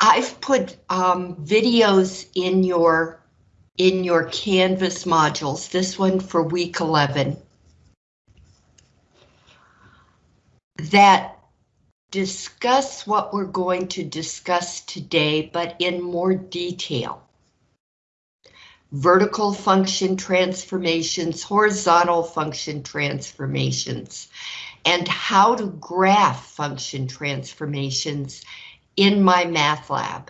I've put um, videos in your in your Canvas modules, this one for week 11, that discuss what we're going to discuss today, but in more detail. Vertical function transformations, horizontal function transformations, and how to graph function transformations in MyMathLab.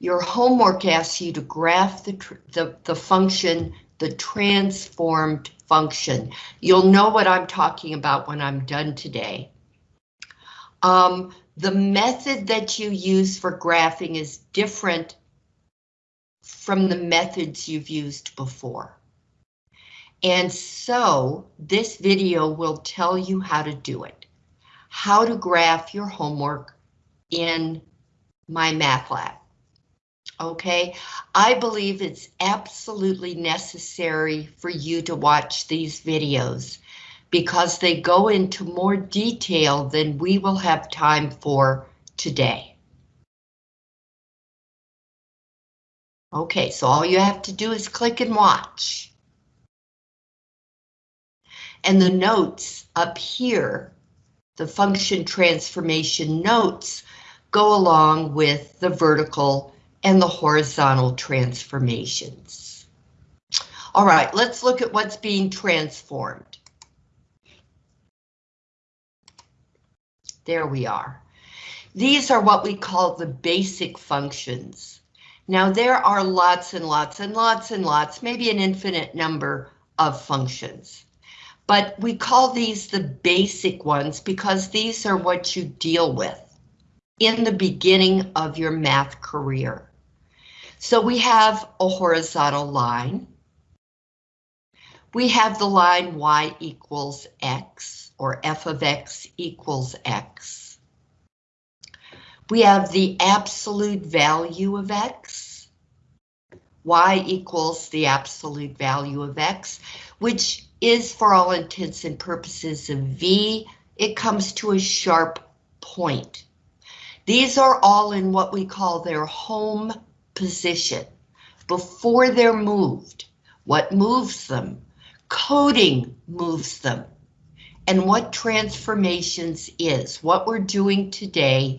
Your homework asks you to graph the, the, the function, the transformed function. You'll know what I'm talking about when I'm done today. Um, the method that you use for graphing is different from the methods you've used before. And so this video will tell you how to do it. How to graph your homework in MyMathLab. Okay, I believe it's absolutely necessary for you to watch these videos because they go into more detail than we will have time for today. Okay, so all you have to do is click and watch. And the notes up here, the function transformation notes, go along with the vertical and the horizontal transformations. All right, let's look at what's being transformed. There we are. These are what we call the basic functions. Now there are lots and lots and lots and lots, maybe an infinite number of functions. But we call these the basic ones because these are what you deal with in the beginning of your math career. So we have a horizontal line. We have the line y equals x, or f of x equals x. We have the absolute value of x. y equals the absolute value of x, which is for all intents and purposes of v. It comes to a sharp point. These are all in what we call their home position before they're moved. What moves them? Coding moves them. And what transformations is, what we're doing today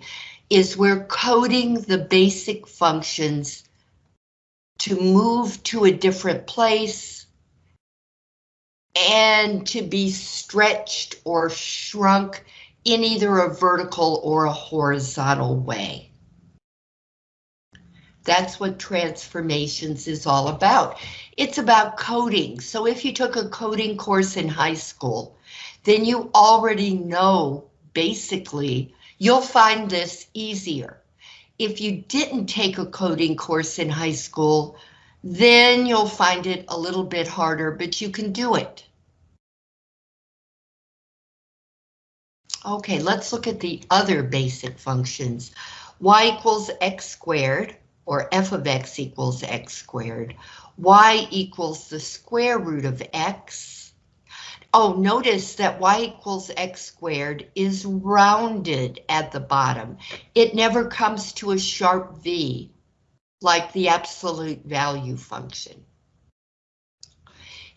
is we're coding the basic functions to move to a different place and to be stretched or shrunk in either a vertical or a horizontal way. That's what transformations is all about. It's about coding. So if you took a coding course in high school, then you already know basically you'll find this easier. If you didn't take a coding course in high school, then you'll find it a little bit harder, but you can do it. Okay, let's look at the other basic functions. y equals x squared or f of x equals x squared. y equals the square root of x. Oh, notice that y equals x squared is rounded at the bottom. It never comes to a sharp V like the absolute value function.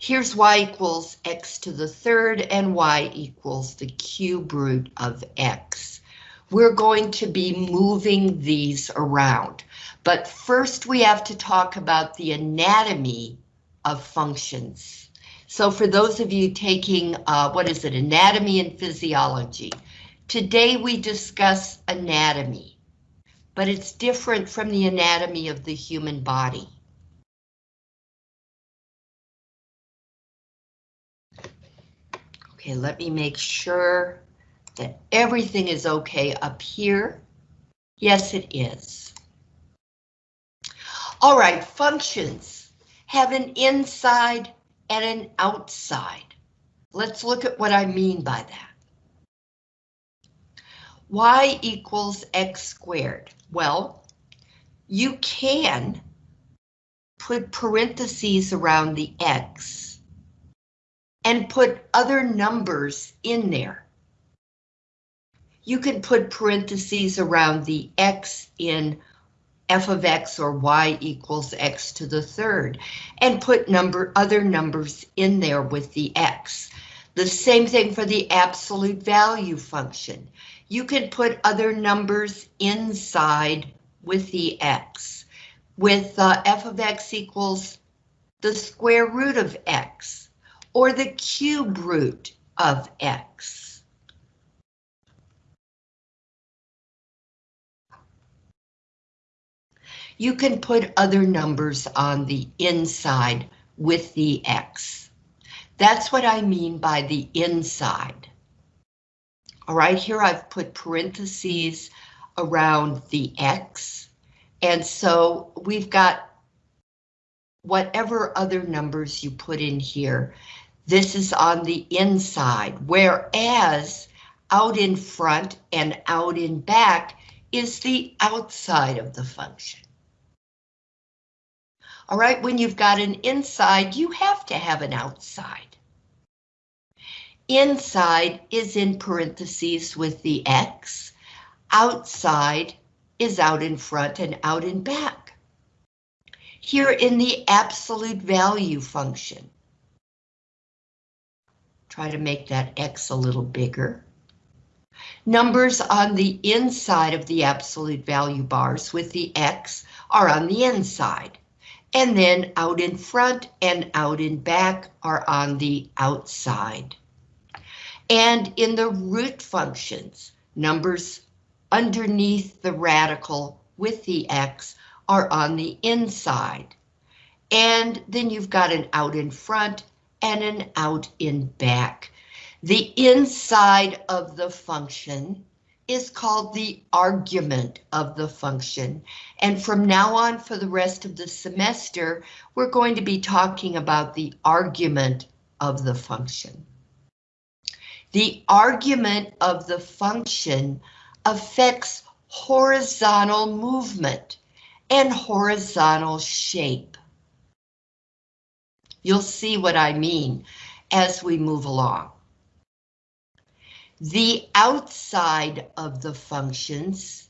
Here's y equals x to the third and y equals the cube root of x. We're going to be moving these around. But first we have to talk about the anatomy of functions. So for those of you taking, uh, what is it, anatomy and physiology, today we discuss anatomy, but it's different from the anatomy of the human body. Okay, let me make sure that everything is okay up here. Yes, it is. All right, functions have an inside and an outside. Let's look at what I mean by that. y equals x squared. Well, you can put parentheses around the x and put other numbers in there. you can put parentheses around the x in f of x or y equals x to the third and put number other numbers in there with the x. The same thing for the absolute value function. You can put other numbers inside with the x. With uh, f of x equals the square root of x or the cube root of x. you can put other numbers on the inside with the X. That's what I mean by the inside. All right, here I've put parentheses around the X. And so we've got whatever other numbers you put in here. This is on the inside, whereas out in front and out in back is the outside of the function. All right, when you've got an inside, you have to have an outside. Inside is in parentheses with the X. Outside is out in front and out in back. Here in the absolute value function. Try to make that X a little bigger. Numbers on the inside of the absolute value bars with the X are on the inside and then out in front and out in back are on the outside. And in the root functions, numbers underneath the radical with the x are on the inside. And then you've got an out in front and an out in back. The inside of the function is called the argument of the function. And from now on for the rest of the semester, we're going to be talking about the argument of the function. The argument of the function affects horizontal movement and horizontal shape. You'll see what I mean as we move along. The outside of the functions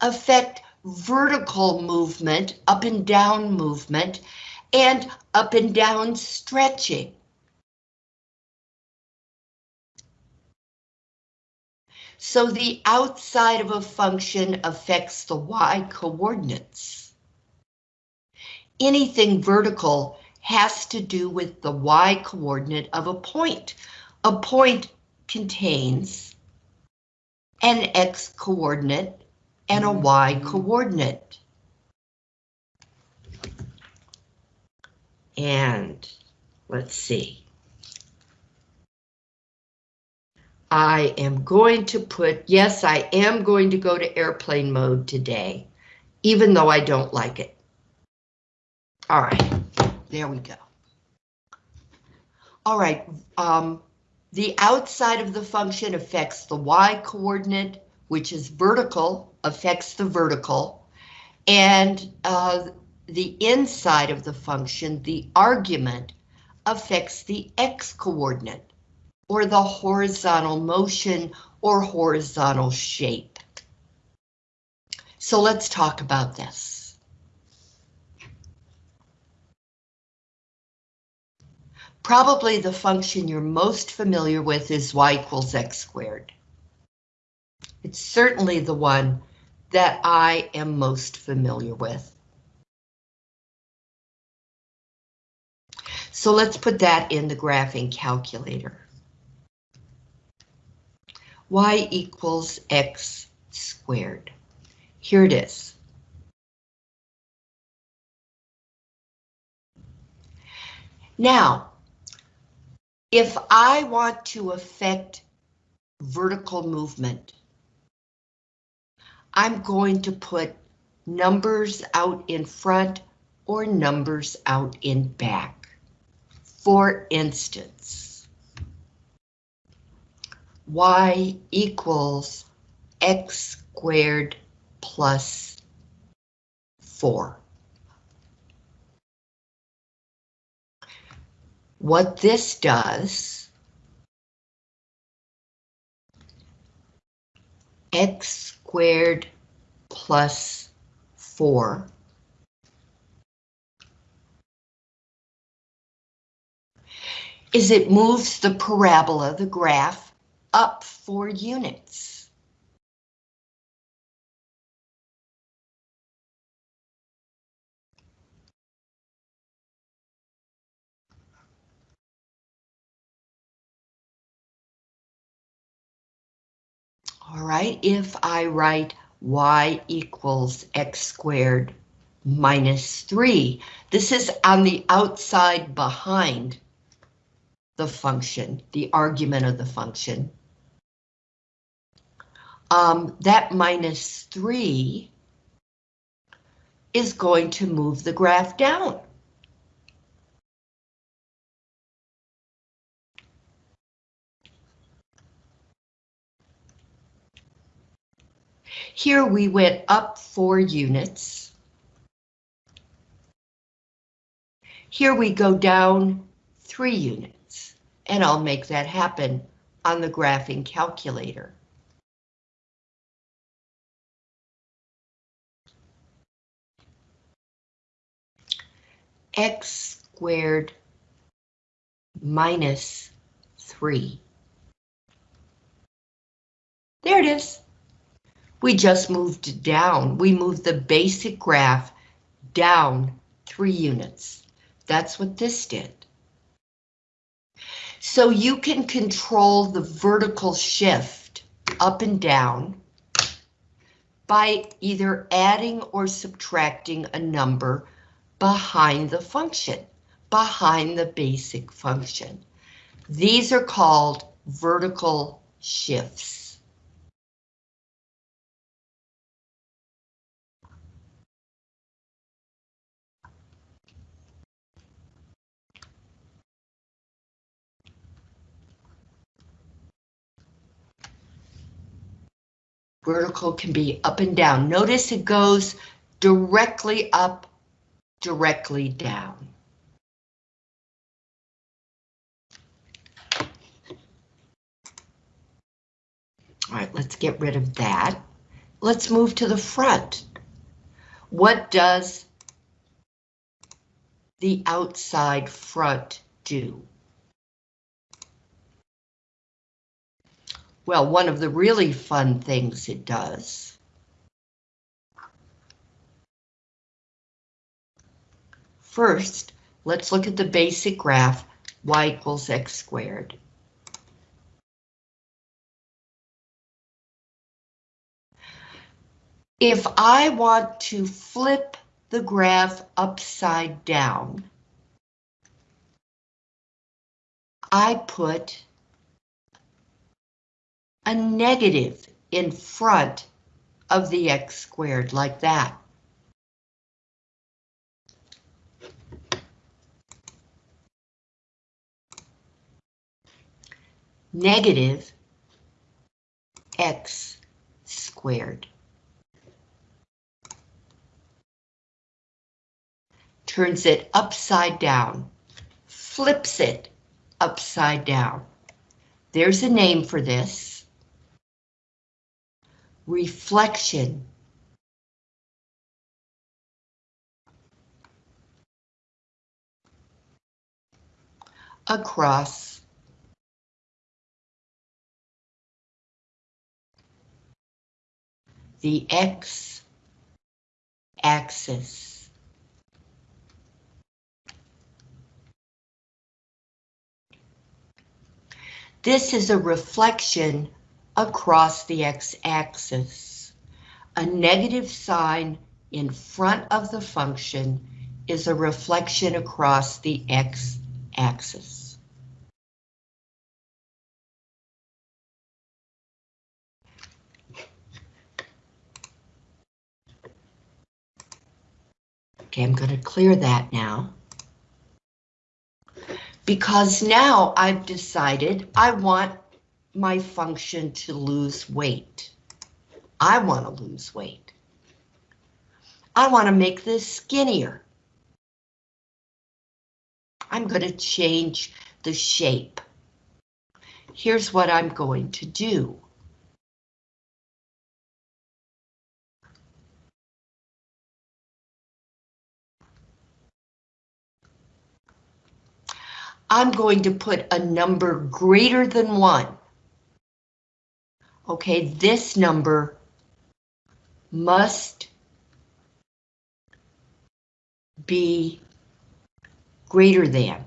affect vertical movement, up and down movement, and up and down stretching. So the outside of a function affects the y coordinates. Anything vertical has to do with the y coordinate of a point, a point contains an x coordinate and a y coordinate. And let's see. I am going to put, yes, I am going to go to airplane mode today, even though I don't like it. All right, there we go. All right, um, the outside of the function affects the y coordinate, which is vertical, affects the vertical, and uh, the inside of the function, the argument, affects the x coordinate, or the horizontal motion or horizontal shape. So let's talk about this. Probably the function you're most familiar with is y equals x squared. It's certainly the one that I am most familiar with. So let's put that in the graphing calculator. y equals x squared. Here it is. Now, if I want to affect vertical movement, I'm going to put numbers out in front or numbers out in back. For instance, y equals x squared plus 4. What this does x squared plus 4 is it moves the parabola, the graph, up 4 units. Right, if I write y equals x squared minus 3, this is on the outside behind the function, the argument of the function. Um, that minus 3 is going to move the graph down. Here we went up four units. Here we go down three units, and I'll make that happen on the graphing calculator. x squared minus 3. There it is. We just moved down. We moved the basic graph down three units. That's what this did. So you can control the vertical shift up and down by either adding or subtracting a number behind the function, behind the basic function. These are called vertical shifts. Vertical can be up and down. Notice it goes directly up, directly down. All right, let's get rid of that. Let's move to the front. What does the outside front do? Well, one of the really fun things it does First, let's look at the basic graph y equals x squared. If I want to flip the graph upside down, I put a negative in front of the x squared like that. Negative x squared. Turns it upside down, flips it upside down. There's a name for this reflection across the x-axis. This is a reflection across the x-axis. A negative sign in front of the function is a reflection across the x-axis. Okay, I'm going to clear that now. Because now I've decided I want my function to lose weight. I want to lose weight. I want to make this skinnier. I'm going to change the shape. Here's what I'm going to do. I'm going to put a number greater than one Okay, this number must be greater than.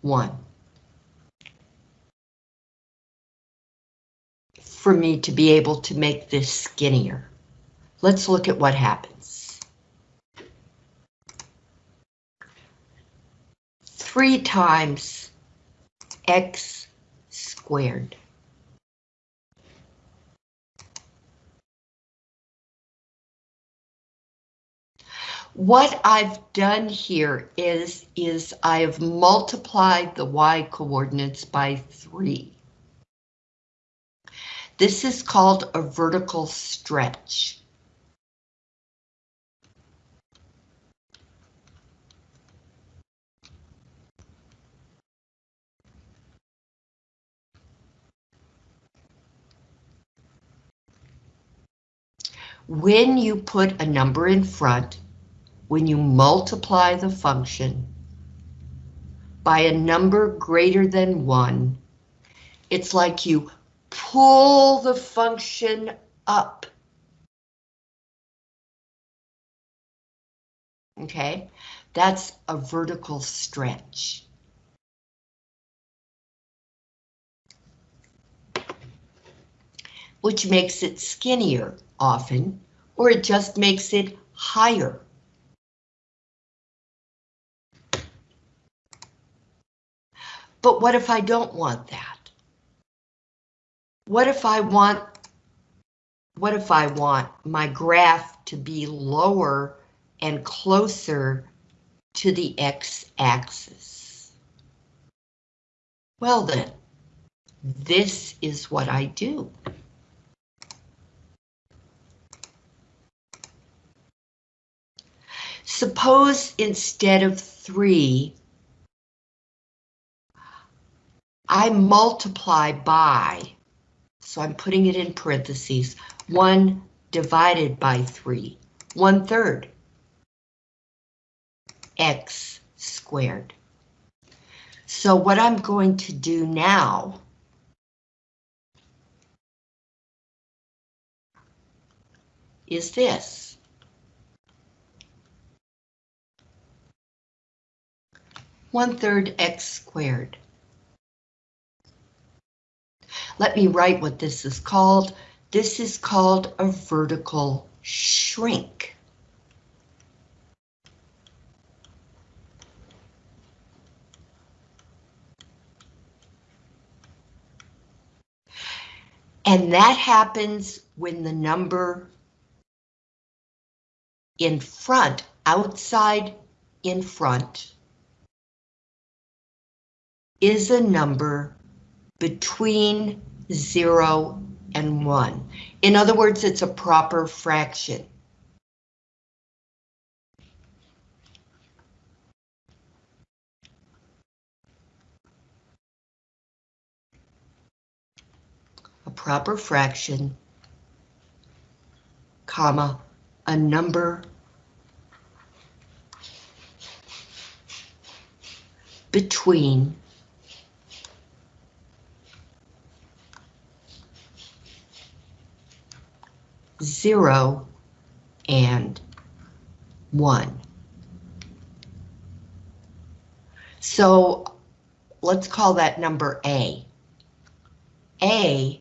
One. For me to be able to make this skinnier. Let's look at what happens. Three times x squared. What I've done here is, is I've multiplied the y coordinates by three. This is called a vertical stretch. When you put a number in front, when you multiply the function by a number greater than one, it's like you pull the function up. Okay, that's a vertical stretch. Which makes it skinnier often, or it just makes it higher. But what if I don't want that? What if I want, what if I want my graph to be lower and closer to the x-axis? Well then, this is what I do. Suppose instead of three, I multiply by, so I'm putting it in parentheses, 1 divided by 3, 1 third, x squared. So what I'm going to do now is this. One third x squared. Let me write what this is called. This is called a vertical shrink. And that happens when the number in front, outside in front, is a number between 0 and 1. In other words, it's a proper fraction. A proper fraction, comma, a number between zero, and one. So let's call that number A. A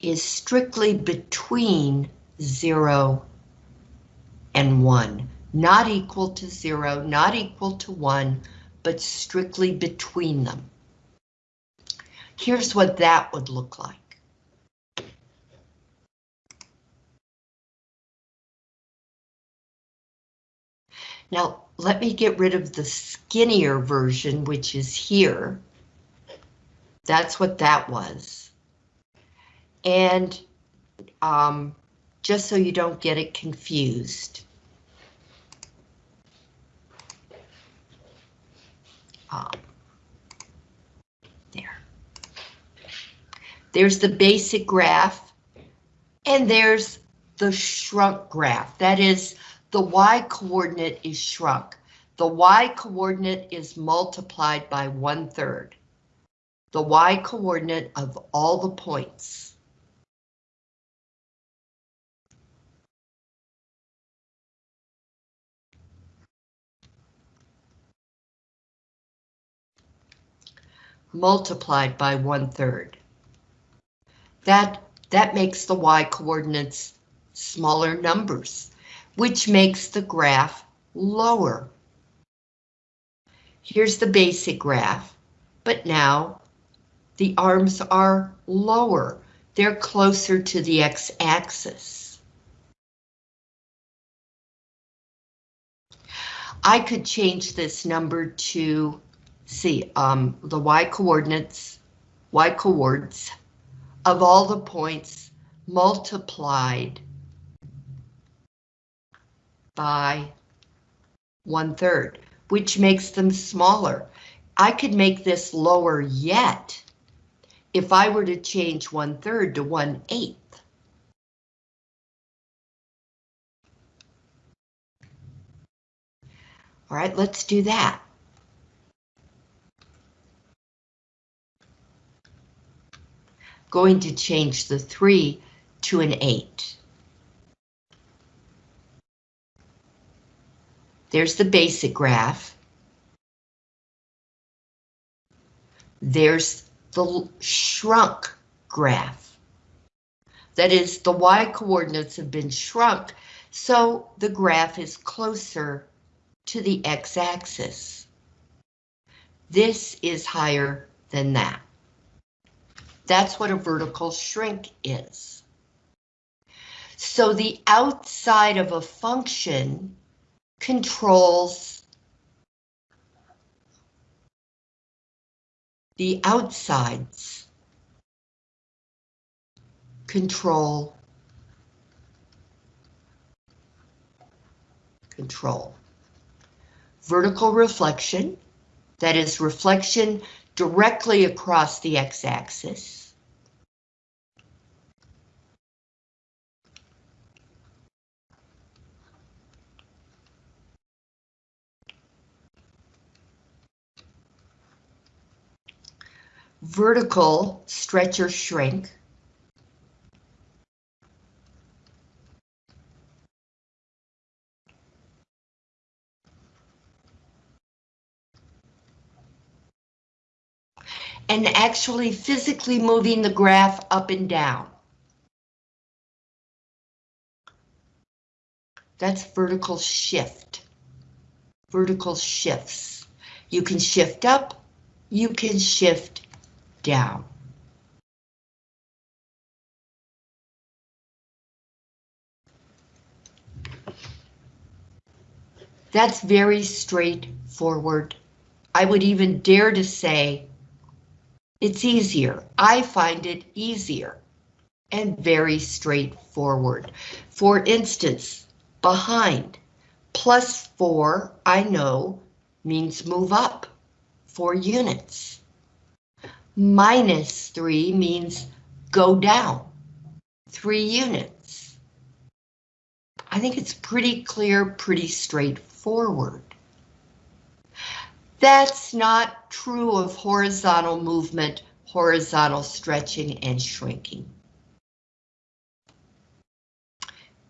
is strictly between zero and one, not equal to zero, not equal to one, but strictly between them. Here's what that would look like. Now, let me get rid of the skinnier version, which is here. That's what that was. And um, just so you don't get it confused. Um, there. There's the basic graph, and there's the shrunk graph. That is, the y-coordinate is shrunk. The y-coordinate is multiplied by one-third. The y-coordinate of all the points. multiplied by one-third. That, that makes the y-coordinates smaller numbers, which makes the graph lower. Here's the basic graph, but now the arms are lower. They're closer to the x-axis. I could change this number to see um, the y coordinates, y coords of all the points multiplied by one third, which makes them smaller. I could make this lower yet if I were to change one third to one eighth. All right, let's do that. going to change the 3 to an 8. There's the basic graph. There's the shrunk graph. That is, the y-coordinates have been shrunk, so the graph is closer to the x-axis. This is higher than that. That's what a vertical shrink is. So the outside of a function controls the outsides. Control. Control. Vertical reflection that is reflection directly across the x-axis. Vertical stretch or shrink. and actually physically moving the graph up and down. That's vertical shift. Vertical shifts. You can shift up, you can shift down. That's very straightforward. I would even dare to say it's easier. I find it easier and very straightforward. For instance, behind, plus four, I know, means move up four units. Minus three means go down three units. I think it's pretty clear, pretty straightforward. That's not true of horizontal movement, horizontal stretching and shrinking.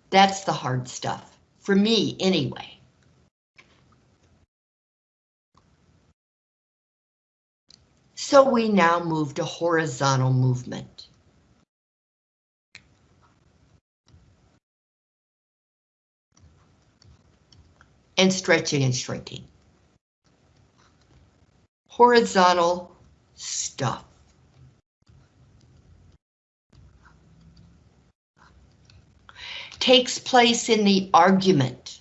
That's the hard stuff, for me anyway. So we now move to horizontal movement. And stretching and shrinking horizontal stuff. Takes place in the argument.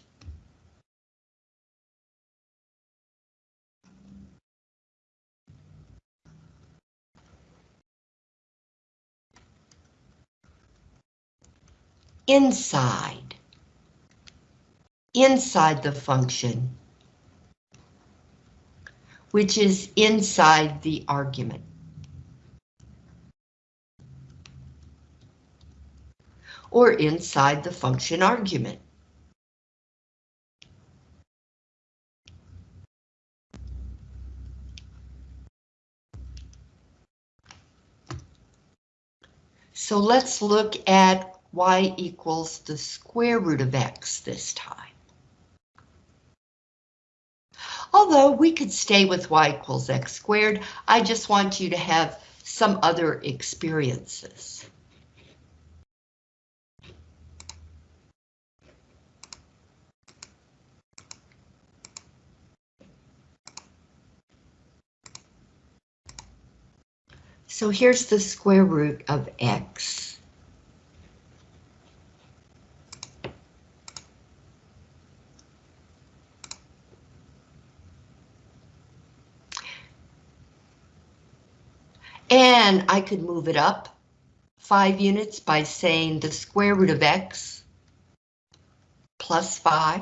Inside. Inside the function which is inside the argument. or inside the function argument. So let's look at y equals the square root of x this time. Although we could stay with y equals x squared, I just want you to have some other experiences. So here's the square root of x. And I could move it up five units by saying the square root of x plus five,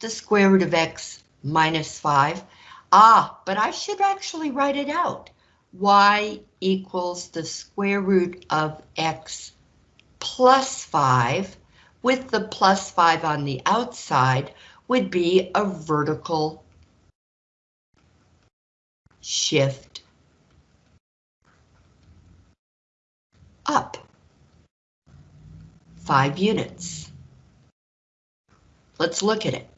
the square root of x minus five. Ah, but I should actually write it out y equals the square root of x plus 5, with the plus 5 on the outside, would be a vertical shift up 5 units. Let's look at it.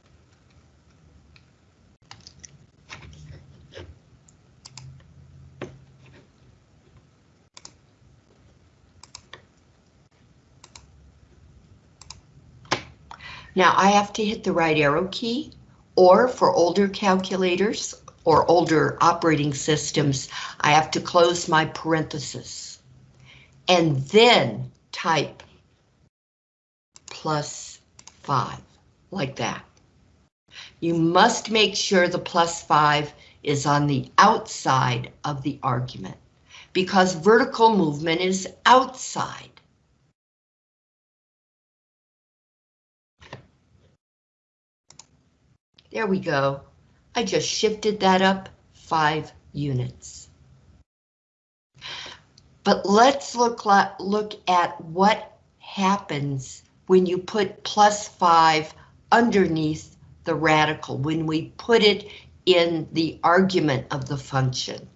Now I have to hit the right arrow key, or for older calculators or older operating systems, I have to close my parenthesis and then type plus five, like that. You must make sure the plus five is on the outside of the argument because vertical movement is outside. There we go. I just shifted that up five units. But let's look, look at what happens when you put plus five underneath the radical, when we put it in the argument of the function.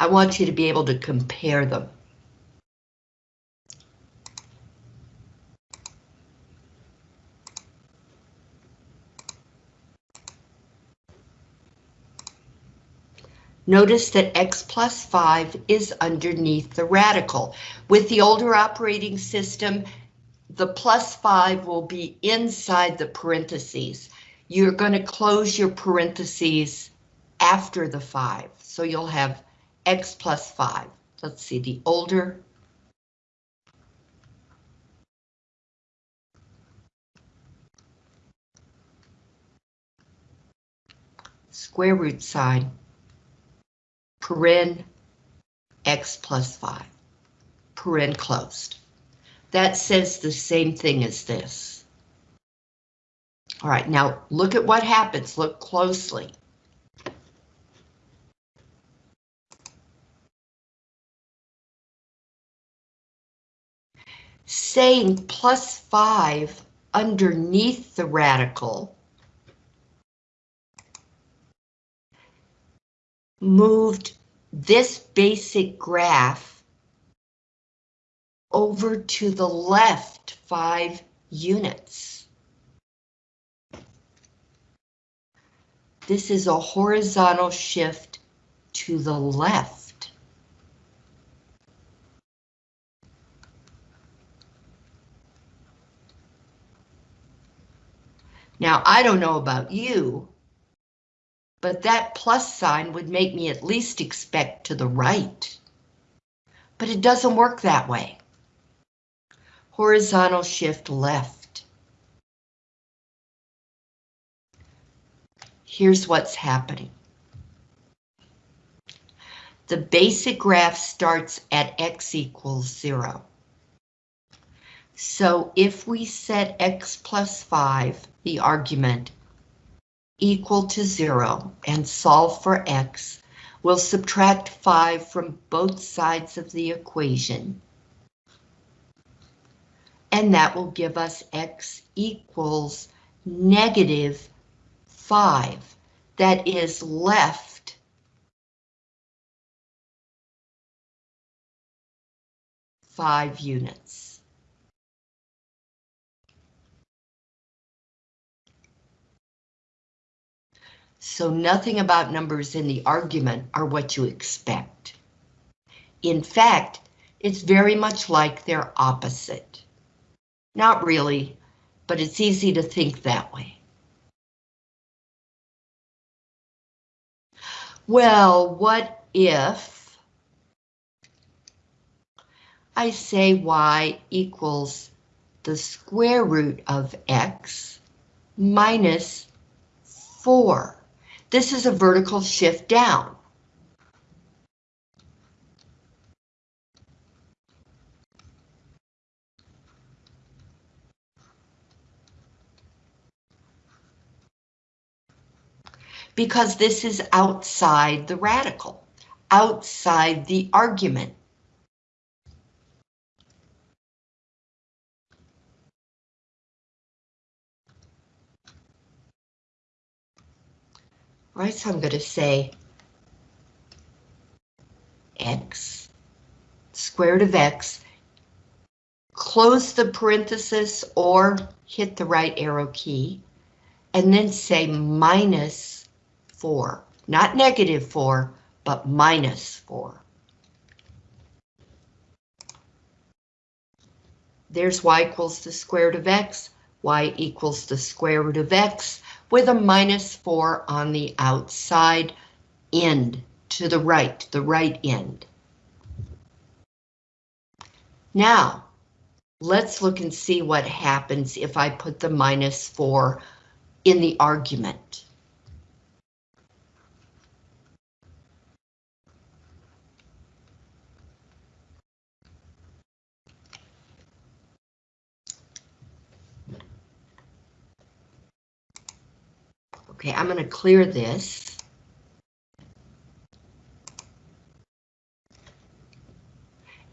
I want you to be able to compare them. Notice that x plus 5 is underneath the radical. With the older operating system, the plus 5 will be inside the parentheses. You're going to close your parentheses after the 5, so you'll have x plus 5. Let's see, the older square root sign, paren x plus 5, paren closed. That says the same thing as this. All right, now look at what happens. Look closely. Saying plus 5 underneath the radical moved this basic graph over to the left 5 units. This is a horizontal shift to the left. Now, I don't know about you, but that plus sign would make me at least expect to the right. But it doesn't work that way. Horizontal shift left. Here's what's happening. the basic graph starts at x equals zero. So if we set x plus 5, the argument, equal to 0 and solve for x, we'll subtract 5 from both sides of the equation. And that will give us x equals negative 5. That is left five units. So nothing about numbers in the argument are what you expect. In fact, it's very much like their opposite. Not really, but it's easy to think that way. Well, what if I say y equals the square root of x minus 4? This is a vertical shift down. Because this is outside the radical, outside the argument. Right? So I'm going to say x, square root of x, close the parenthesis or hit the right arrow key, and then say minus 4, not negative 4, but minus 4. There's y equals the square root of x, y equals the square root of x, with a minus 4 on the outside end to the right, the right end. Now, let's look and see what happens if I put the minus 4 in the argument. Okay, I'm going to clear this.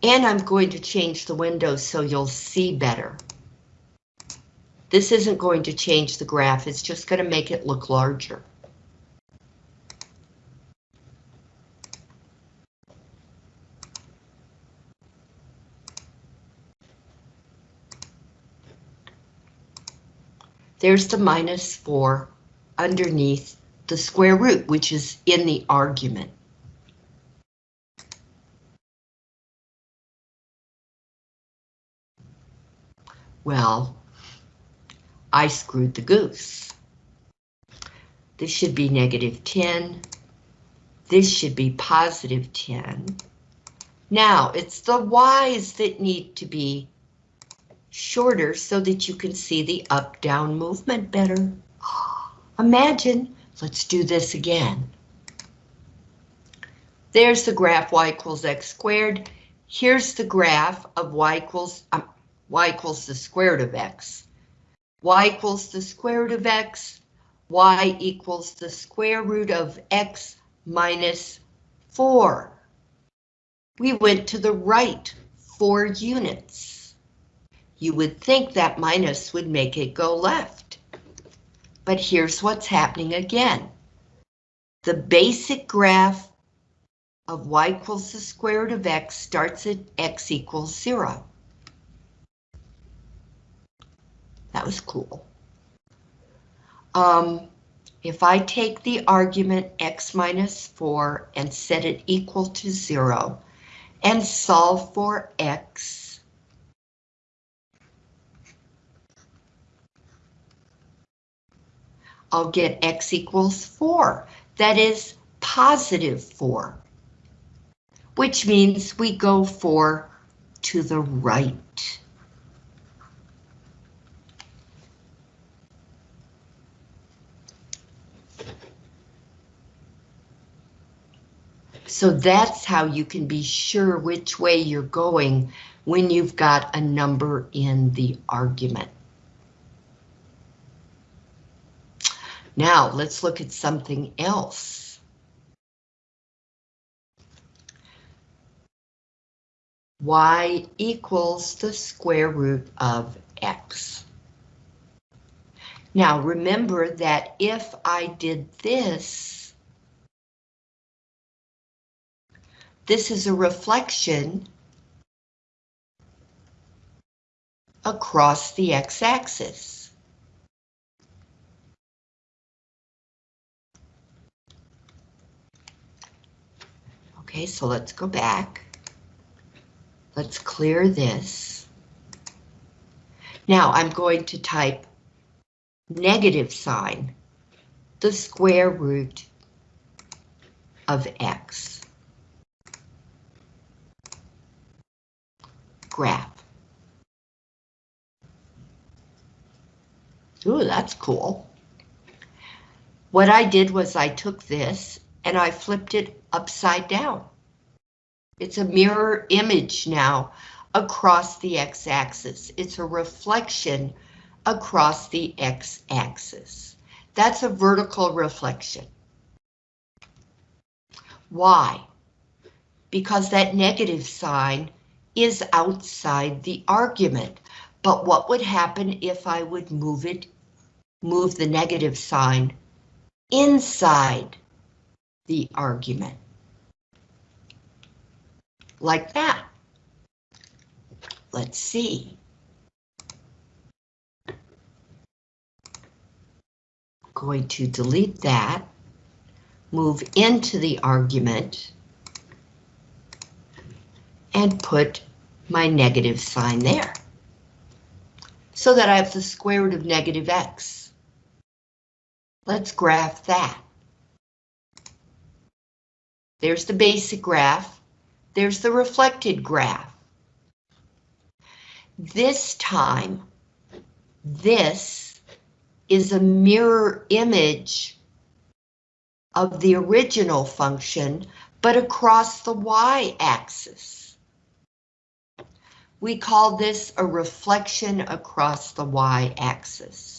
And I'm going to change the window so you'll see better. This isn't going to change the graph, it's just going to make it look larger. There's the minus 4 underneath the square root, which is in the argument. Well, I screwed the goose. This should be negative 10. This should be positive 10. Now, it's the y's that need to be shorter so that you can see the up-down movement better. Imagine, let's do this again. There's the graph y equals x squared. Here's the graph of y equals, um, y equals the square root of x. y equals the square root of x. y equals the square root of x minus 4. We went to the right 4 units. You would think that minus would make it go left. But here's what's happening again. The basic graph of y equals the square root of x starts at x equals zero. That was cool. Um, if I take the argument x minus 4 and set it equal to 0 and solve for x, I'll get x equals 4. That is positive 4. Which means we go 4 to the right. So that's how you can be sure which way you're going when you've got a number in the argument. Now let's look at something else. y equals the square root of x. Now remember that if I did this, this is a reflection across the x-axis. Okay, so let's go back. Let's clear this. Now I'm going to type negative sign, the square root of x. Graph. Ooh, that's cool. What I did was I took this and I flipped it upside down. It's a mirror image now across the x-axis. It's a reflection across the x-axis. That's a vertical reflection. Why? Because that negative sign is outside the argument. But what would happen if I would move it, move the negative sign inside the argument? Like that. Let's see. Going to delete that, move into the argument, and put my negative sign there so that I have the square root of negative x. Let's graph that. There's the basic graph. There's the reflected graph. This time, this is a mirror image of the original function, but across the y-axis. We call this a reflection across the y-axis.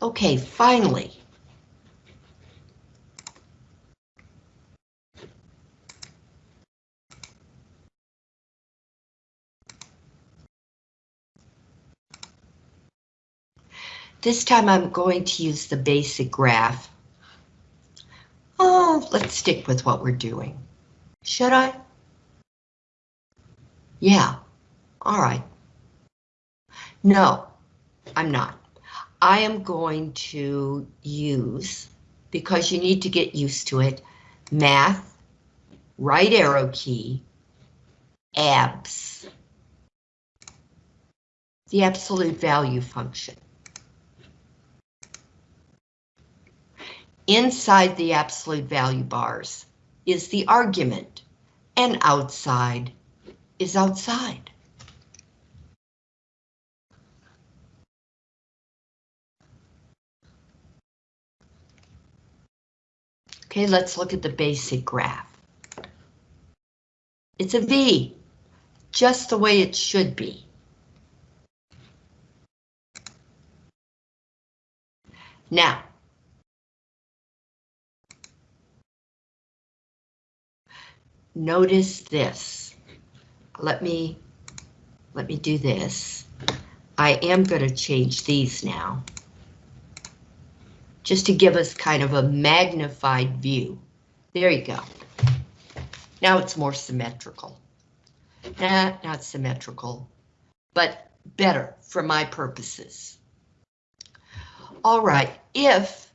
Okay, finally, This time I'm going to use the basic graph. Oh, let's stick with what we're doing. Should I? Yeah, all right. No, I'm not. I am going to use, because you need to get used to it, math, right arrow key, abs, the absolute value function. Inside the absolute value bars is the argument, and outside is outside. Okay, let's look at the basic graph. It's a V, just the way it should be. Now, notice this. Let me, let me do this. I am going to change these now. Just to give us kind of a magnified view. There you go. Now it's more symmetrical. Nah, not symmetrical, but better for my purposes. All right, if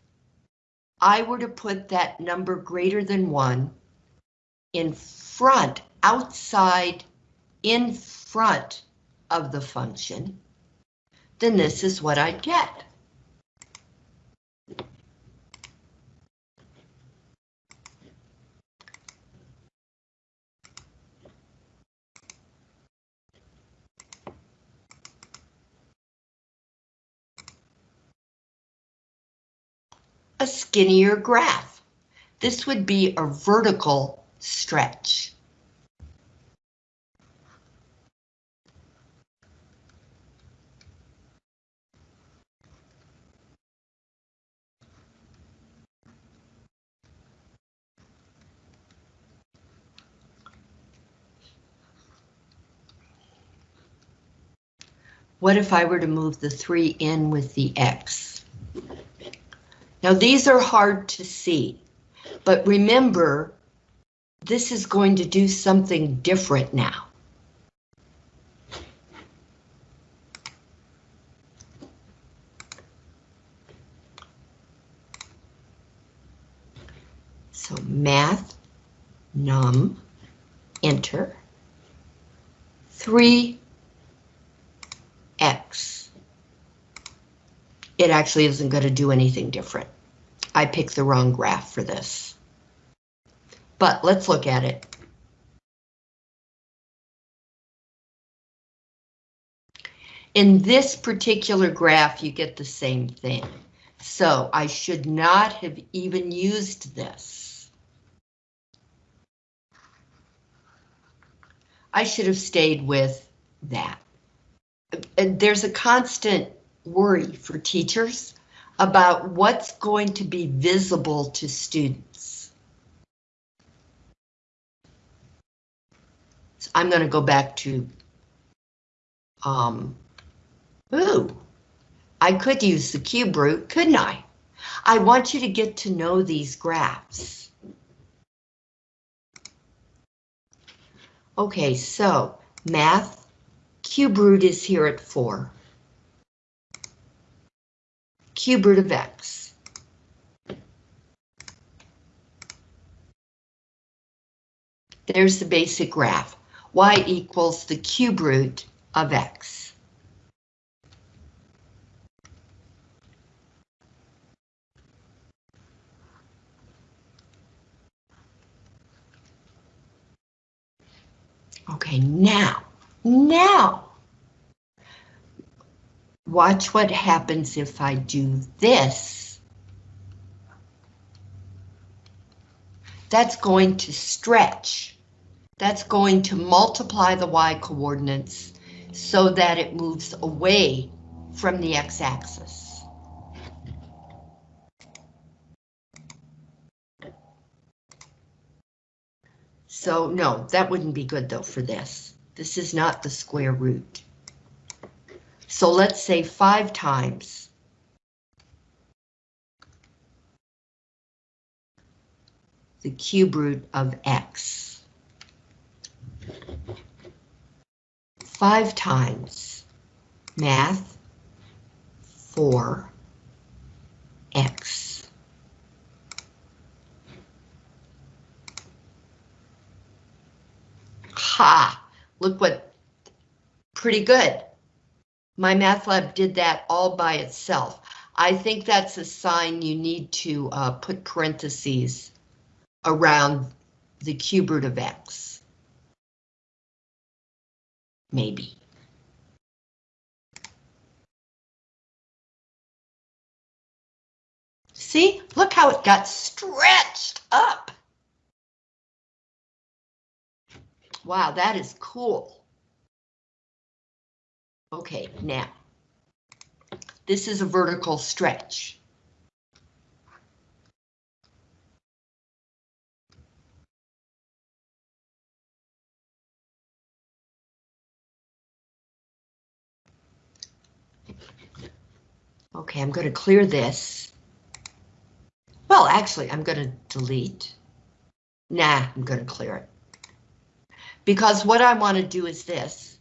I were to put that number greater than one in front, outside, in front of the function, then this is what I'd get. A skinnier graph. This would be a vertical stretch. What if I were to move the 3 in with the X? Now these are hard to see, but remember, this is going to do something different now. So math, num, enter, 3 X. It actually isn't going to do anything different. I picked the wrong graph for this. But let's look at it. In this particular graph, you get the same thing. So I should not have even used this. I should have stayed with that And there's a constant worry for teachers about what's going to be visible to students. So I'm going to go back to, um, ooh, I could use the cube root, couldn't I? I want you to get to know these graphs. Okay, so math cube root is here at 4. Cube root of x. There's the basic graph. y equals the cube root of x. Okay, now now, watch what happens if I do this. That's going to stretch. That's going to multiply the y coordinates so that it moves away from the x-axis. So no, that wouldn't be good though for this. This is not the square root. So let's say five times. the cube root of x. Five times math 4 x. Ha! Look what, pretty good. MyMathLab did that all by itself. I think that's a sign you need to uh, put parentheses around the cube root of x. Maybe. See, look how it got stretched up. Wow, that is cool. Okay, now, this is a vertical stretch. Okay, I'm going to clear this. Well, actually, I'm going to delete. Nah, I'm going to clear it. Because what I want to do is this.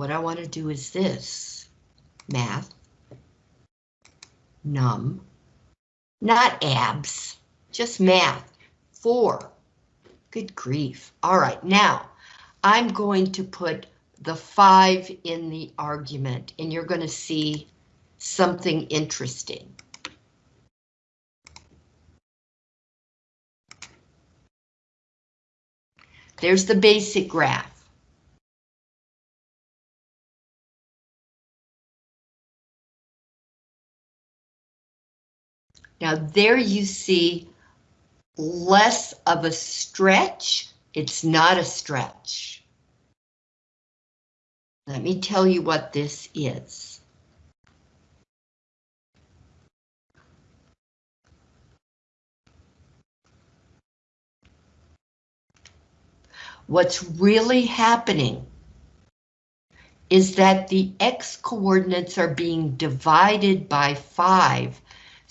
What I want to do is this. Math. Num. Not abs. Just math. Four. Good grief. All right, now I'm going to put the five in the argument and you're going to see something interesting. There's the basic graph. Now there you see less of a stretch. It's not a stretch. Let me tell you what this is. What's really happening is that the x coordinates are being divided by 5,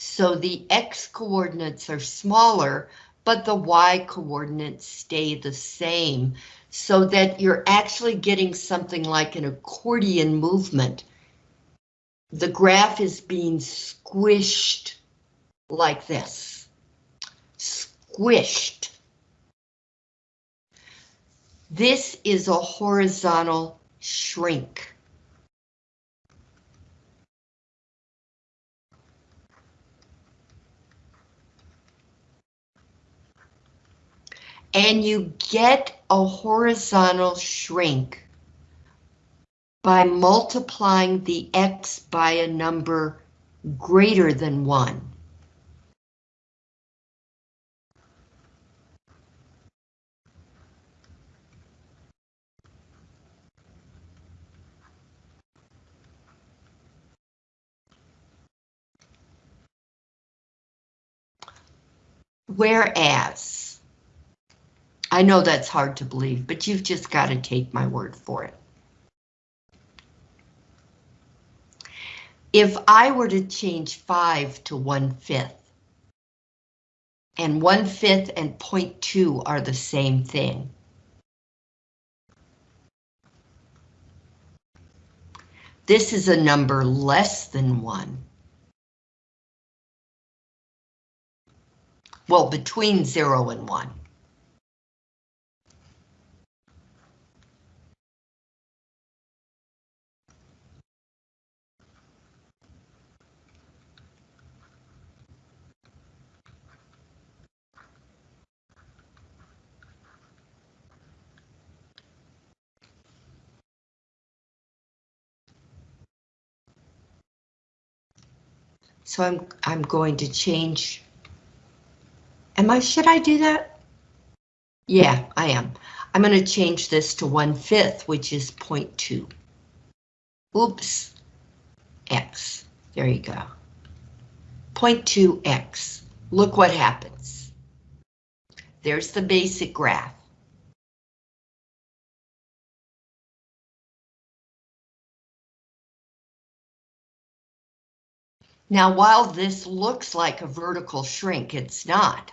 so the x coordinates are smaller, but the y coordinates stay the same, so that you're actually getting something like an accordion movement. The graph is being squished like this. Squished. This is a horizontal shrink. And you get a horizontal shrink by multiplying the x by a number greater than 1. Whereas, I know that's hard to believe, but you've just got to take my word for it. If I were to change 5 to 1 fifth, and 1 fifth and 0.2 are the same thing. This is a number less than 1. Well, between 0 and 1. So I'm I'm going to change Am I, should I do that? Yeah, I am. I'm going to change this to 1 fifth, which is 0.2. Oops, X, there you go. 0.2X, look what happens. There's the basic graph. Now, while this looks like a vertical shrink, it's not.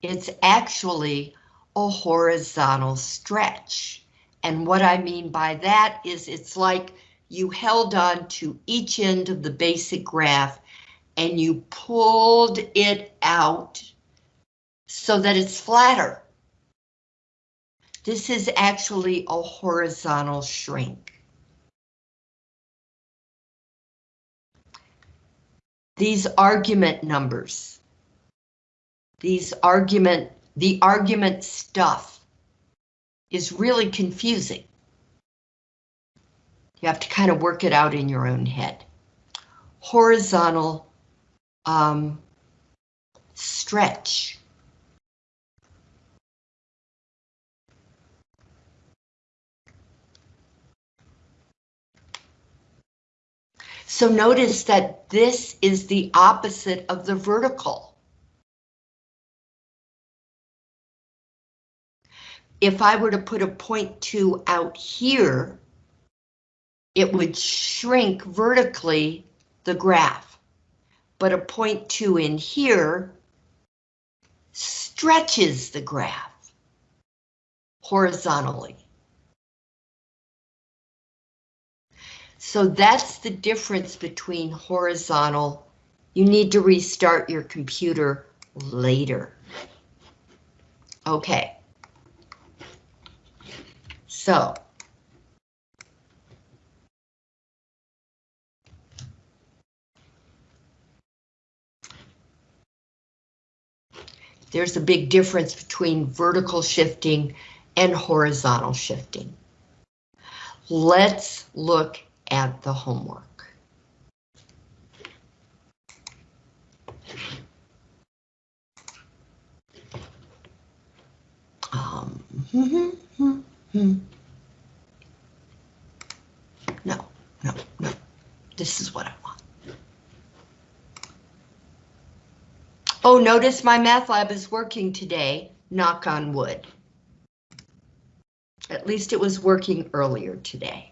It's actually a horizontal stretch. And what I mean by that is it's like you held on to each end of the basic graph and you pulled it out so that it's flatter. This is actually a horizontal shrink. These argument numbers these argument, the argument stuff is really confusing. You have to kind of work it out in your own head. Horizontal um, stretch. So notice that this is the opposite of the vertical. if I were to put a point two out here, it would shrink vertically the graph. But a point two in here stretches the graph horizontally. So that's the difference between horizontal. You need to restart your computer later. Okay. So. There's a big difference between vertical shifting and horizontal shifting. Let's look at the homework. Um, hmm, hmm, hmm, no, no, no. This is what I want. Oh, notice MyMathLab is working today, knock on wood. At least it was working earlier today.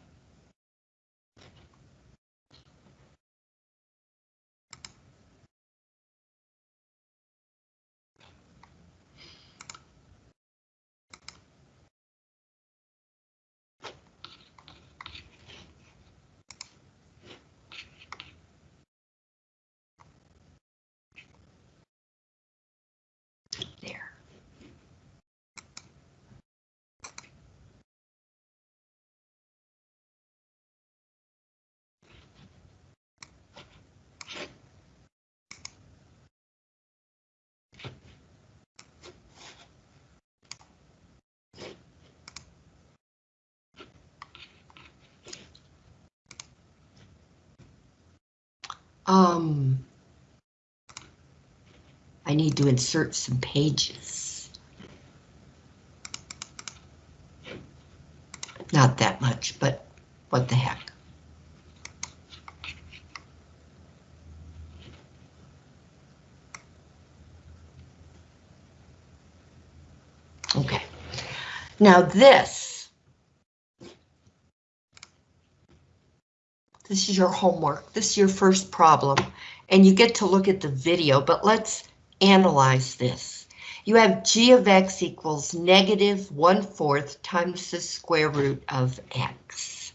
Um, I need to insert some pages. Not that much, but what the heck. Okay. Now this, this is your homework. This is your first problem, and you get to look at the video, but let's analyze this. You have g of x equals negative one-fourth times the square root of x.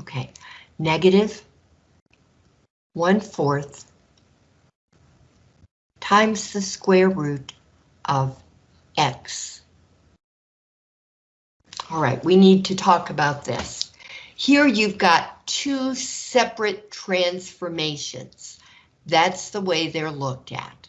Okay, negative one-fourth times the square root of x. All right, we need to talk about this. Here you've got two separate transformations. That's the way they're looked at.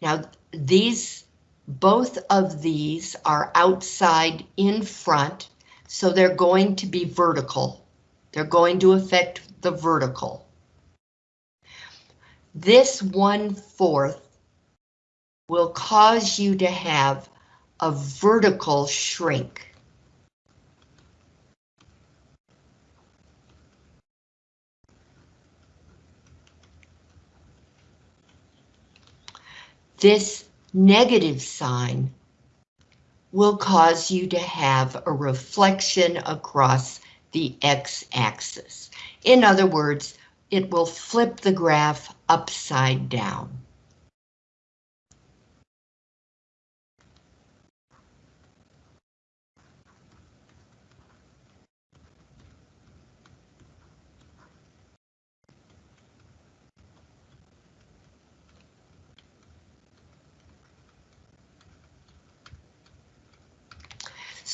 Now, these, both of these are outside in front, so they're going to be vertical. They're going to affect the vertical. This one-fourth will cause you to have a vertical shrink. This negative sign will cause you to have a reflection across the x-axis. In other words, it will flip the graph upside down.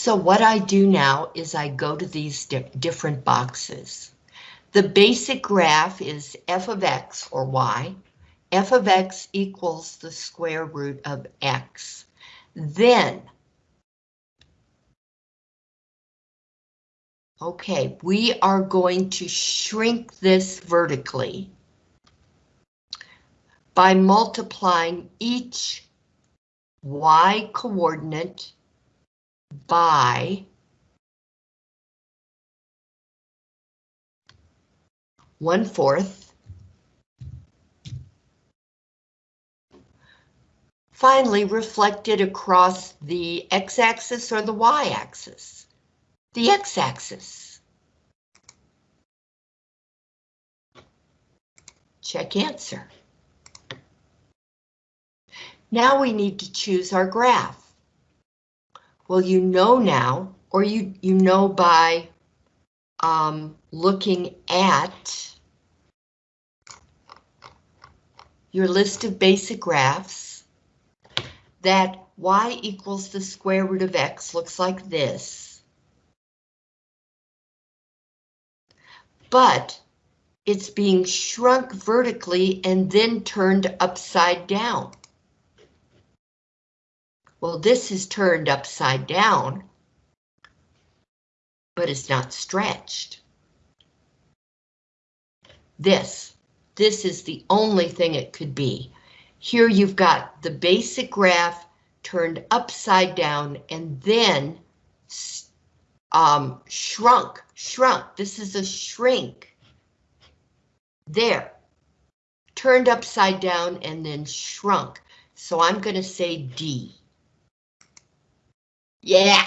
So what I do now is I go to these di different boxes. The basic graph is f of x or y. f of x equals the square root of x. Then, okay, we are going to shrink this vertically by multiplying each y coordinate by one fourth. Finally, reflected across the x-axis or the y-axis. The x-axis. Check answer. Now we need to choose our graph. Well, you know now, or you, you know by um, looking at your list of basic graphs that y equals the square root of x looks like this. But it's being shrunk vertically and then turned upside down. Well, this is turned upside down, but it's not stretched. This this is the only thing it could be. Here you've got the basic graph turned upside down and then um, shrunk, shrunk. This is a shrink. There. Turned upside down and then shrunk. So I'm going to say D. Yeah,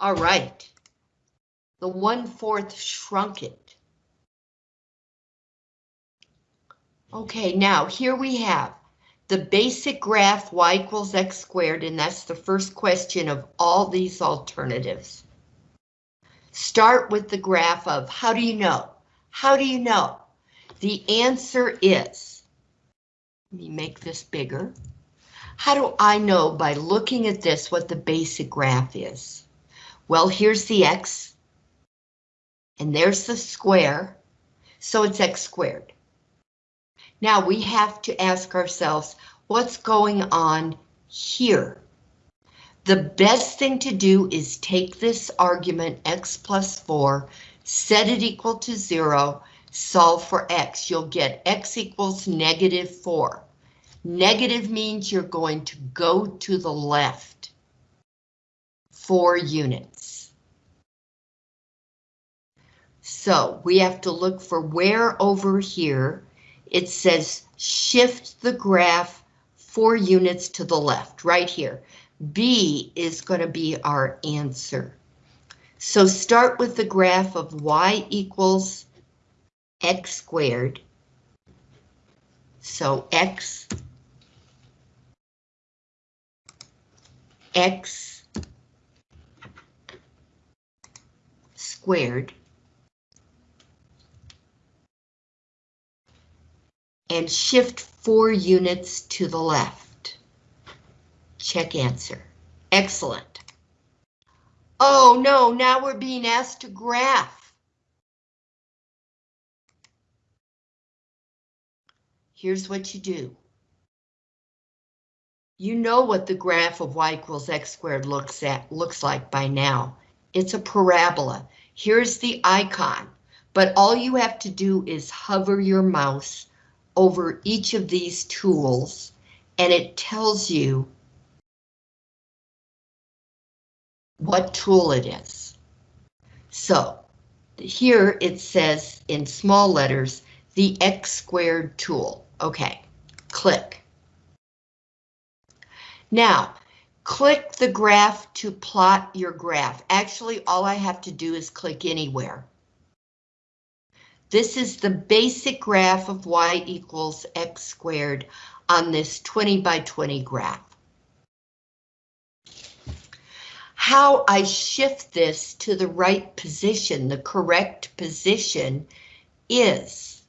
all right. The one-fourth shrunk it. Okay, now here we have the basic graph y equals x squared, and that's the first question of all these alternatives. Start with the graph of how do you know? How do you know? The answer is, let me make this bigger. How do I know by looking at this what the basic graph is? Well, here's the x, and there's the square, so it's x squared. Now we have to ask ourselves, what's going on here? The best thing to do is take this argument x plus 4, set it equal to 0, solve for x. You'll get x equals negative 4. Negative means you're going to go to the left 4 units. So we have to look for where over here it says shift the graph 4 units to the left, right here. B is going to be our answer. So start with the graph of y equals x squared. So x, x squared and shift four units to the left. Check answer. Excellent. Oh no, now we're being asked to graph. Here's what you do. You know what the graph of y equals x squared looks at looks like by now. It's a parabola. Here's the icon, but all you have to do is hover your mouse over each of these tools and it tells you what tool it is. So here it says in small letters, the X squared tool. Okay, click. Now, click the graph to plot your graph. Actually, all I have to do is click anywhere. This is the basic graph of y equals x squared on this 20 by 20 graph. how I shift this to the right position, the correct position, is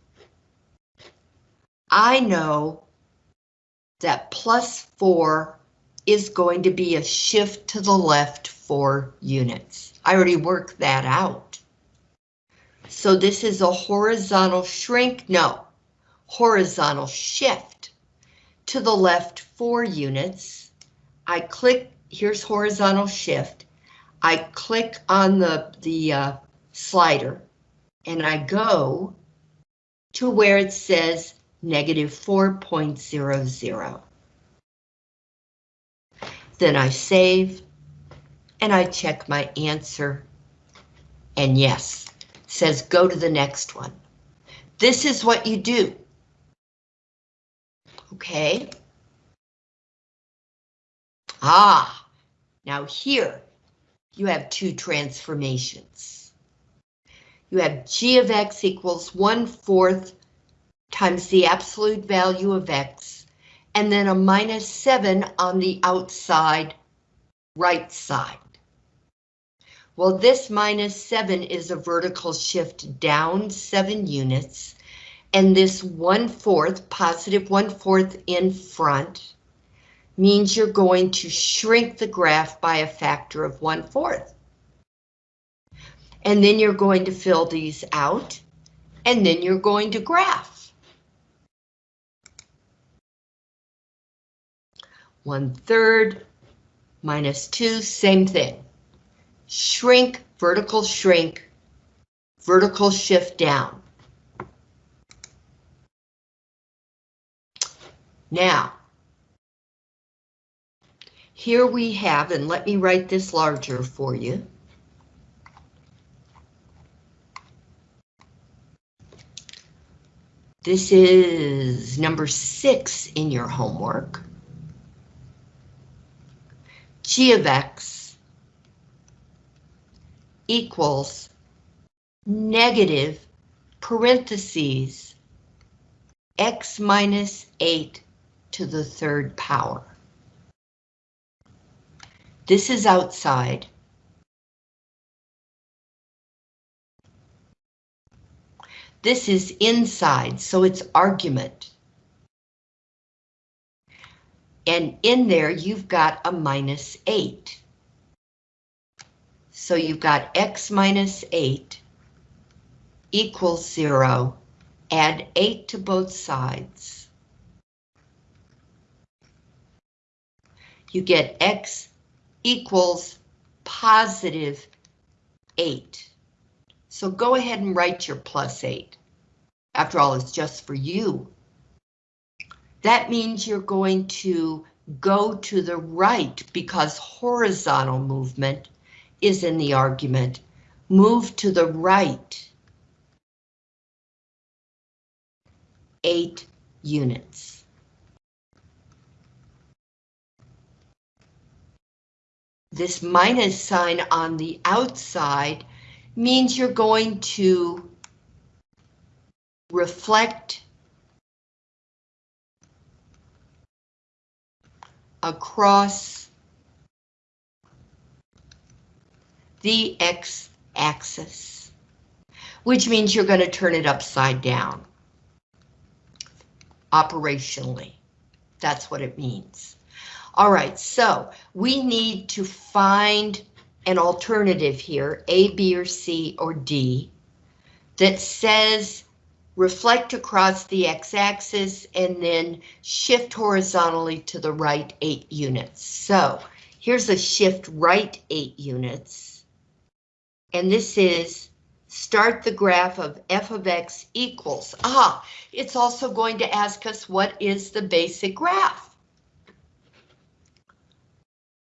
I know that plus 4 is going to be a shift to the left 4 units. I already worked that out. So this is a horizontal shrink, no, horizontal shift to the left 4 units. I click here's horizontal shift. I click on the, the uh, slider and I go to where it says negative 4.00. Then I save and I check my answer. And yes, says go to the next one. This is what you do. Okay. Ah, now here, you have two transformations. You have g of x equals 1 fourth times the absolute value of x, and then a minus 7 on the outside right side. Well, this minus 7 is a vertical shift down 7 units, and this 1 fourth, positive 1 fourth in front, means you're going to shrink the graph by a factor of one fourth. And then you're going to fill these out, and then you're going to graph. One third minus two, same thing. Shrink, vertical shrink, vertical shift down. Now, here we have, and let me write this larger for you. This is number six in your homework. G of X equals negative parentheses X minus eight to the third power. This is outside. This is inside, so it's argument. And in there, you've got a minus 8. So you've got x minus 8 equals 0. Add 8 to both sides. You get x equals positive 8. So go ahead and write your plus 8. After all, it's just for you. That means you're going to go to the right because horizontal movement is in the argument. Move to the right. Eight units. This minus sign on the outside means you're going to reflect across the x-axis, which means you're going to turn it upside down. Operationally, that's what it means. All right, so we need to find an alternative here, A, B, or C, or D, that says reflect across the x-axis and then shift horizontally to the right 8 units. So here's a shift right 8 units. And this is start the graph of f of x equals. Ah, it's also going to ask us what is the basic graph?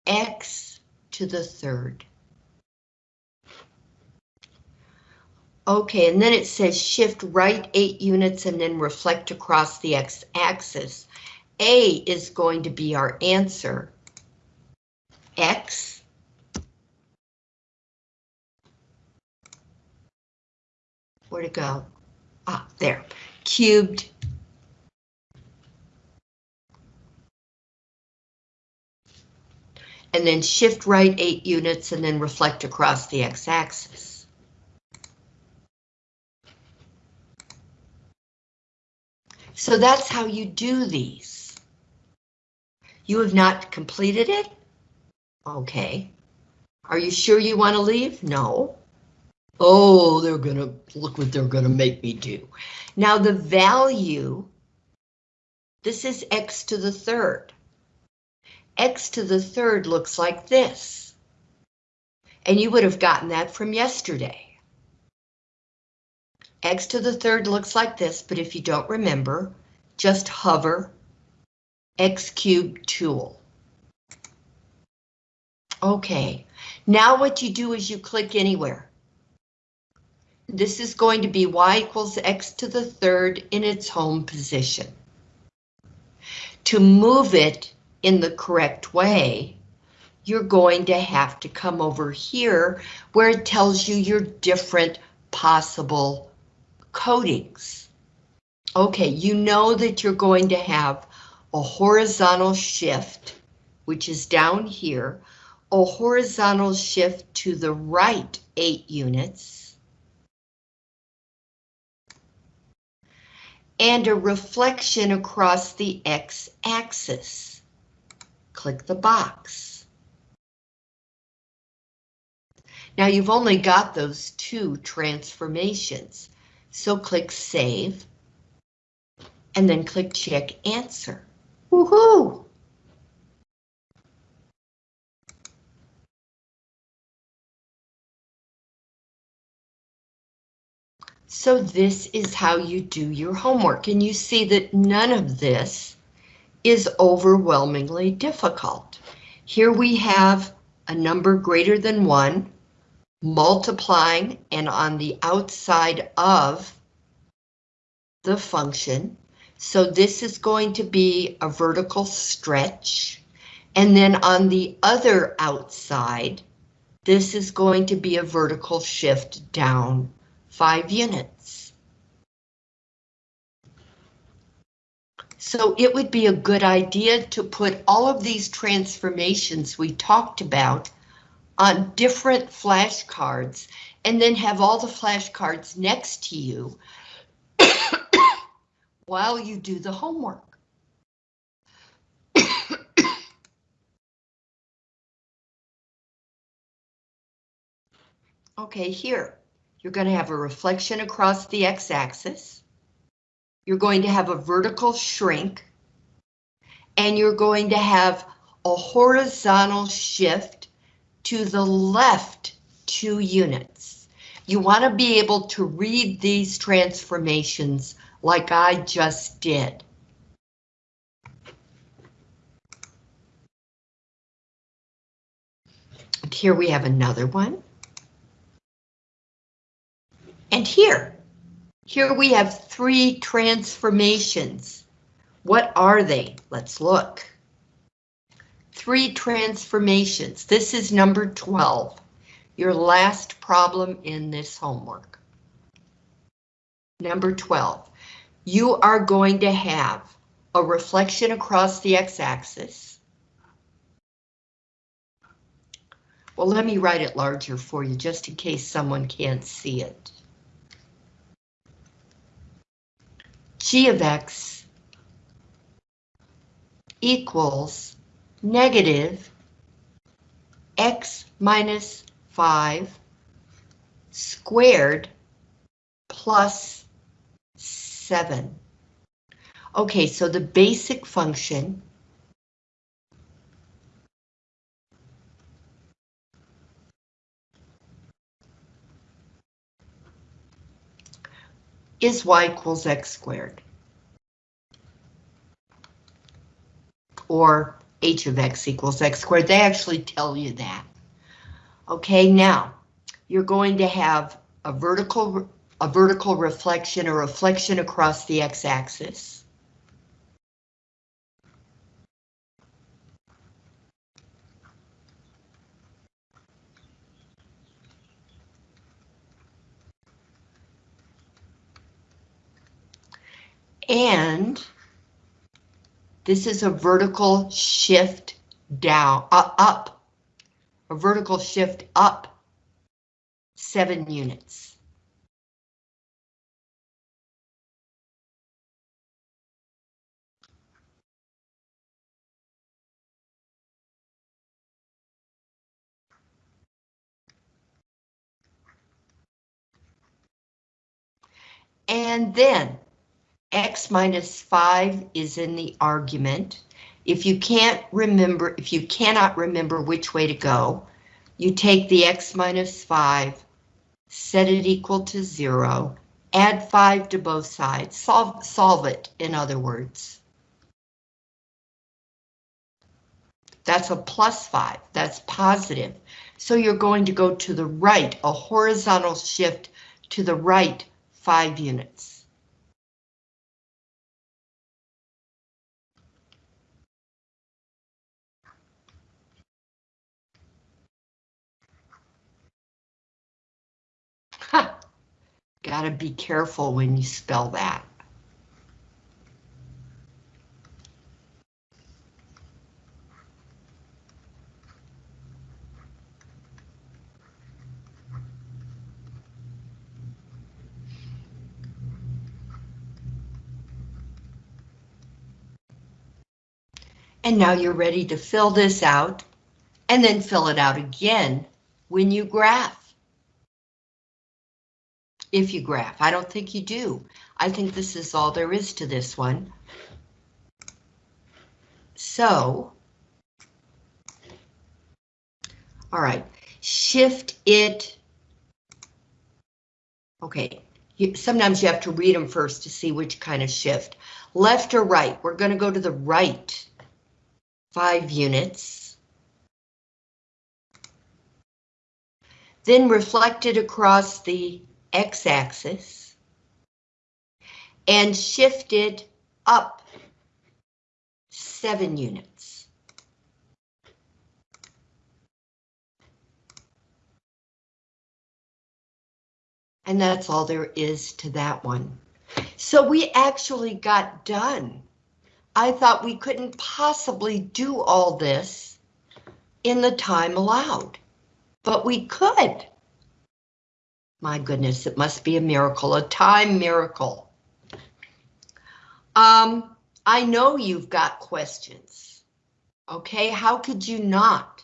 x to the third. Okay, and then it says shift right eight units and then reflect across the x-axis. A is going to be our answer. X. Where to go? Ah, there. Cubed. And then shift right eight units and then reflect across the x-axis. So that's how you do these. You have not completed it? Okay. Are you sure you want to leave? No. Oh, they're gonna, look what they're gonna make me do. Now the value, this is x to the third. x to the third looks like this. And you would have gotten that from yesterday x to the third looks like this, but if you don't remember, just hover x cubed tool. Okay, now what you do is you click anywhere. This is going to be y equals x to the third in its home position. To move it in the correct way, you're going to have to come over here where it tells you your different possible codings. Okay, you know that you're going to have a horizontal shift, which is down here, a horizontal shift to the right eight units, and a reflection across the x-axis. Click the box. Now you've only got those two transformations. So click Save, and then click Check Answer. Woohoo! So this is how you do your homework, and you see that none of this is overwhelmingly difficult. Here we have a number greater than one multiplying and on the outside of the function. So this is going to be a vertical stretch. And then on the other outside, this is going to be a vertical shift down five units. So it would be a good idea to put all of these transformations we talked about on different flashcards and then have all the flashcards next to you while you do the homework. okay, here, you're going to have a reflection across the x-axis. You're going to have a vertical shrink. And you're going to have a horizontal shift to the left two units. You want to be able to read these transformations like I just did. And here we have another one. And here, here we have three transformations. What are they? Let's look. Three transformations. This is number 12, your last problem in this homework. Number 12, you are going to have a reflection across the x-axis. Well, let me write it larger for you, just in case someone can't see it. g of x equals negative x minus 5 squared plus 7. Okay, so the basic function is y equals x squared. Or h of x equals x squared. They actually tell you that. Okay, now you're going to have a vertical a vertical reflection or reflection across the x-axis. And this is a vertical shift down, uh, up, a vertical shift up seven units. And then x minus 5 is in the argument. If you can't remember, if you cannot remember which way to go, you take the x minus 5, set it equal to 0, add 5 to both sides, solve, solve it, in other words. That's a plus 5, that's positive. So you're going to go to the right, a horizontal shift to the right 5 units. Gotta be careful when you spell that. And now you're ready to fill this out and then fill it out again when you graph if you graph. I don't think you do. I think this is all there is to this one. So, all right, shift it. Okay, you, sometimes you have to read them first to see which kind of shift. Left or right, we're going to go to the right five units. Then reflect it across the x-axis and shifted up seven units. And that's all there is to that one. So we actually got done. I thought we couldn't possibly do all this in the time allowed, but we could. My goodness, it must be a miracle, a time miracle. Um, I know you've got questions. Okay, how could you not?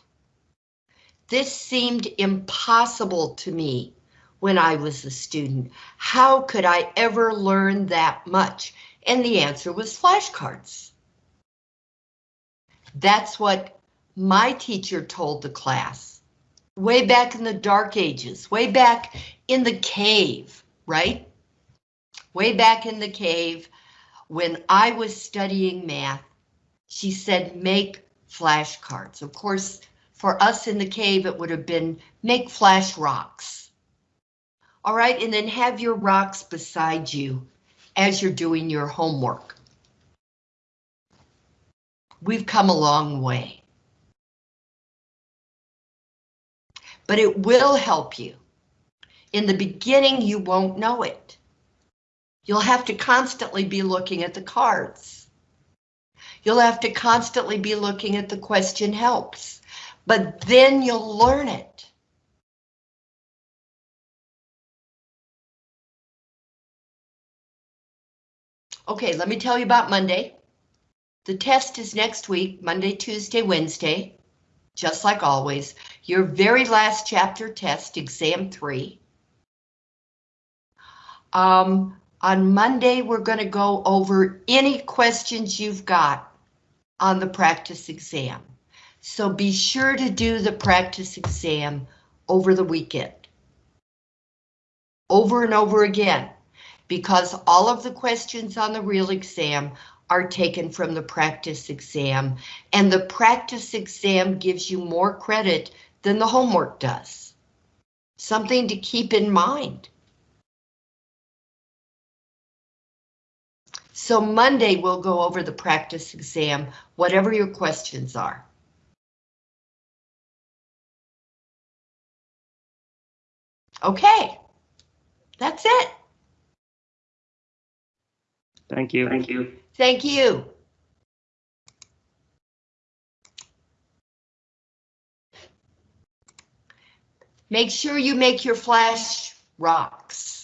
This seemed impossible to me when I was a student. How could I ever learn that much? And the answer was flashcards. That's what my teacher told the class. Way back in the dark ages, way back in the cave, right? Way back in the cave, when I was studying math, she said, make flashcards. Of course, for us in the cave, it would have been make flash rocks. All right, and then have your rocks beside you as you're doing your homework. We've come a long way. But it will help you. In the beginning, you won't know it. You'll have to constantly be looking at the cards. You'll have to constantly be looking at the question helps, but then you'll learn it. Okay, let me tell you about Monday. The test is next week, Monday, Tuesday, Wednesday, just like always. Your very last chapter test, exam three. Um, on Monday, we're going to go over any questions you've got on the practice exam. So be sure to do the practice exam over the weekend. Over and over again because all of the questions on the real exam are taken from the practice exam, and the practice exam gives you more credit than the homework does. Something to keep in mind. So Monday we'll go over the practice exam, whatever your questions are. Okay, that's it. Thank you. Thank you. Thank you. Make sure you make your flash rocks.